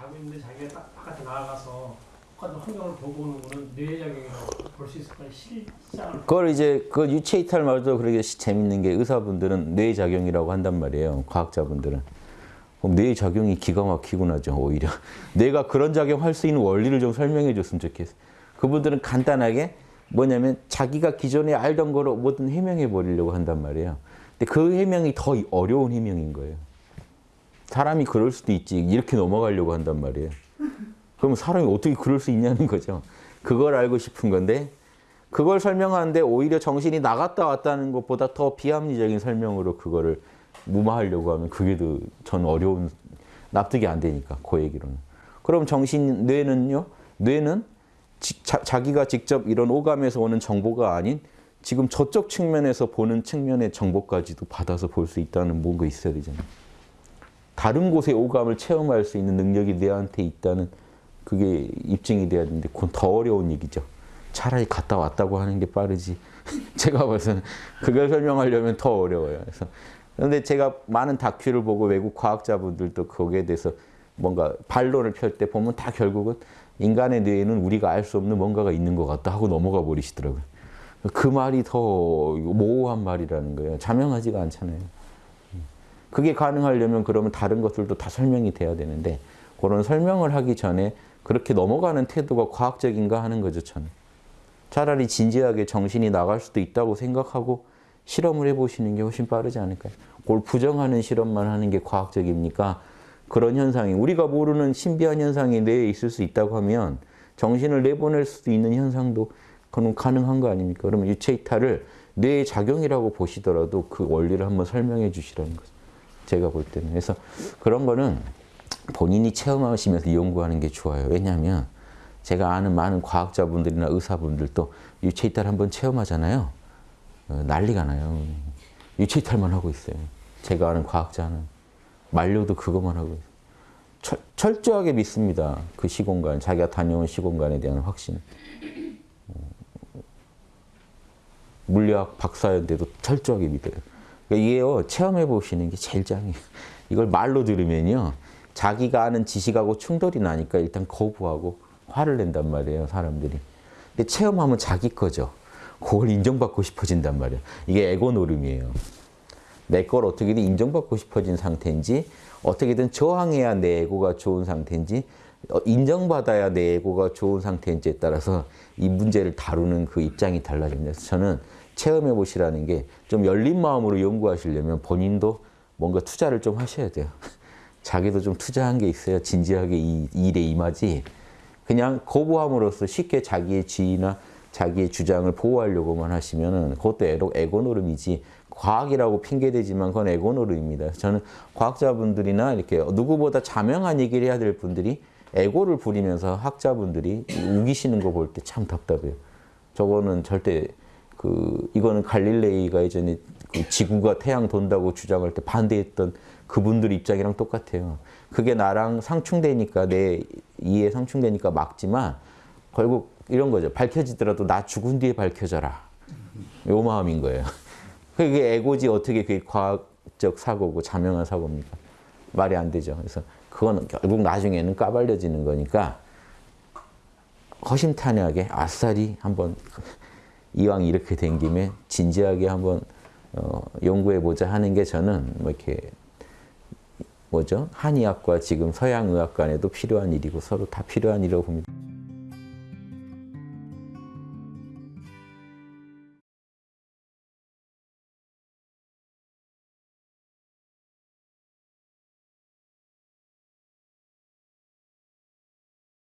자고 있는데 자기가 딱 바깥에 나가서 똑같은 환경을 보고 오는 거는 뇌작용이라고 볼 수 있을까요? 실상을 그걸 이제 그 유체 이탈 말도 그렇게 시- 재밌는 게 의사분들은 뇌작용이라고 한단 말이에요. 과학자분들은. 그럼 뇌작용이 기가 막히고 나죠, 오히려. 뇌가 그런 작용할 수 있는 원리를 좀 설명해 줬으면 좋겠어요. 그분들은 간단하게 뭐냐면 자기가 기존에 알던 거로 뭐든 해명해 버리려고 한단 말이에요. 근데 그 해명이 더 어려운 해명인 거예요. 사람이 그럴 수도 있지. 이렇게 넘어가려고 한단 말이에요. 그럼 사람이 어떻게 그럴 수 있냐는 거죠. 그걸 알고 싶은 건데 그걸 설명하는데 오히려 정신이 나갔다 왔다는 것보다 더 비합리적인 설명으로 그거를 무마하려고 하면 그게 더전 어려운 납득이 안 되니까 그 얘기로는. 그럼 정신 뇌는요? 뇌는 지- 자, 자기가 직접 이런 오감에서 오는 정보가 아닌 지금 저쪽 측면에서 보는 측면의 정보까지도 받아서 볼 수 있다는 뭔가 있어야 되잖아요. 다른 곳의 오감을 체험할 수 있는 능력이 뇌한테 있다는 그게 입증이 돼야 되는데 그건 더 어려운 얘기죠. 차라리 갔다 왔다고 하는 게 빠르지. 제가 봐서는 그걸 설명하려면 더 어려워요. 그래서 그런데 제가 많은 다큐를 보고 외국 과학자분들도 거기에 대해서 뭔가 반론을 펼 때 보면 다 결국은 인간의 뇌에는 우리가 알 수 없는 뭔가가 있는 것 같다 하고 넘어가 버리시더라고요. 그 말이 더 모호한 말이라는 거예요. 자명하지가 않잖아요. 그게 가능하려면 그러면 다른 것들도 다 설명이 돼야 되는데 그런 설명을 하기 전에 그렇게 넘어가는 태도가 과학적인가 하는 거죠, 저는. 차라리 진지하게 정신이 나갈 수도 있다고 생각하고 실험을 해보시는 게 훨씬 빠르지 않을까요? 그걸 부정하는 실험만 하는 게 과학적입니까? 그런 현상이 우리가 모르는 신비한 현상이 뇌에 있을 수 있다고 하면 정신을 내보낼 수도 있는 현상도 그건 가능한 거 아닙니까? 그러면 유체 이탈을 뇌의 작용이라고 보시더라도 그 원리를 한번 설명해 주시라는 거죠. 제가 볼 때는. 그래서 그런 거는 본인이 체험하시면서 연구하는 게 좋아요. 왜냐하면 제가 아는 많은 과학자분들이나 의사분들도 유체 이탈 한번 체험하잖아요. 어, 난리가 나요. 유체 이탈만 하고 있어요. 제가 아는 과학자는 만료도 그것만 하고 있어요. 철, 철저하게 믿습니다. 그 시공간, 자기가 다녀온 시공간에 대한 확신. 어, 물리학 박사인데도 철저하게 믿어요. 그러니까 이게요, 체험해 보시는 게 제일 짱이에요. 이걸 말로 들으면요, 자기가 아는 지식하고 충돌이 나니까 일단 거부하고 화를 낸단 말이에요, 사람들이. 근데 체험하면 자기 거죠. 그걸 인정받고 싶어진단 말이에요. 이게 에고 노름이에요. 내 걸 어떻게든 인정받고 싶어진 상태인지 어떻게든 저항해야 내 에고가 좋은 상태인지 어, 인정받아야 내 에고가 좋은 상태인지에 따라서 이 문제를 다루는 그 입장이 달라집니다. 저는 체험해 보시라는 게 좀 열린 마음으로 연구하시려면 본인도 뭔가 투자를 좀 하셔야 돼요. 자기도 좀 투자한 게 있어야 진지하게 이 일에 임하지 그냥 거부함으로써 쉽게 자기의 지위나 자기의 주장을 보호하려고만 하시면 은 그것도 에고, 에고 노름이지 과학이라고 핑계대지만 그건 에고 노름입니다. 저는 과학자분들이나 이렇게 누구보다 자명한 얘기를 해야 될 분들이 에고를 부리면서 학자분들이 우기시는 거 볼 때 참 답답해요. 저거는 절대 그 이거는 갈릴레이가 예전에 그 지구가 태양 돈다고 주장할 때 반대했던 그분들 입장이랑 똑같아요. 그게 나랑 상충되니까 내 이해 상충되니까 막지만 결국 이런 거죠. 밝혀지더라도 나 죽은 뒤에 밝혀져라. 요 마음인 거예요. 그게 에고지 어떻게 그게 과학적 사고고 자명한 사고입니까? 말이 안 되죠. 그래서 그거는 결국 나중에는 까발려지는 거니까 허심탄회하게 아싸리 한번 이왕 이렇게 된 김에 진지하게 한번 어, 연구해 보자 하는 게 저는 뭐 이렇게 뭐죠 한의학과 지금 서양의학 간에도 필요한 일이고 서로 다 필요한 일이라고 봅니다.